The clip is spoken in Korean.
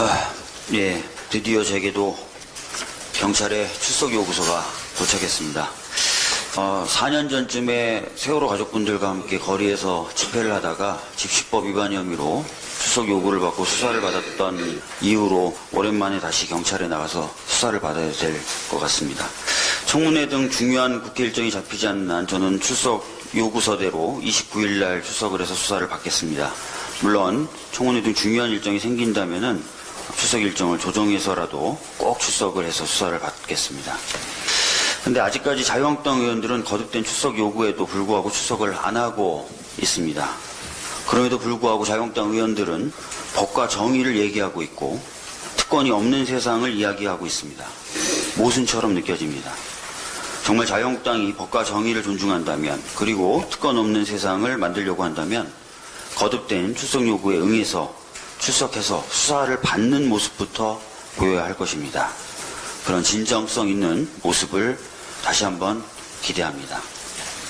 아, 예, 드디어 제게도 경찰의 출석 요구서가 도착했습니다. 어, 4년 전쯤에 세월호 가족분들과 함께 거리에서 집회를 하다가 집시법 위반 혐의로 출석 요구를 받고 수사를 받았던 이후로 오랜만에 다시 경찰에 나가서 수사를 받아야 될 것 같습니다. 청문회 등 중요한 국회 일정이 잡히지 않는 한 저는 출석 요구서대로 29일 날 출석을 해서 수사를 받겠습니다. 물론 청문회 등 중요한 일정이 생긴다면 은 출석 일정을 조정해서라도 꼭 출석을 해서 수사를 받겠습니다. 근데 아직까지 자유한국당 의원들은 거듭된 출석 요구에도 불구하고 출석을 안 하고 있습니다. 그럼에도 불구하고 자유한국당 의원들은 법과 정의를 얘기하고 있고 특권이 없는 세상을 이야기하고 있습니다. 모순처럼 느껴집니다. 정말 자유한국당이 법과 정의를 존중한다면 그리고 특권 없는 세상을 만들려고 한다면 거듭된 출석 요구에 응해서 출석해서 수사를 받는 모습부터 보여야 할 것입니다. 그런 진정성 있는 모습을 다시 한번 기대합니다.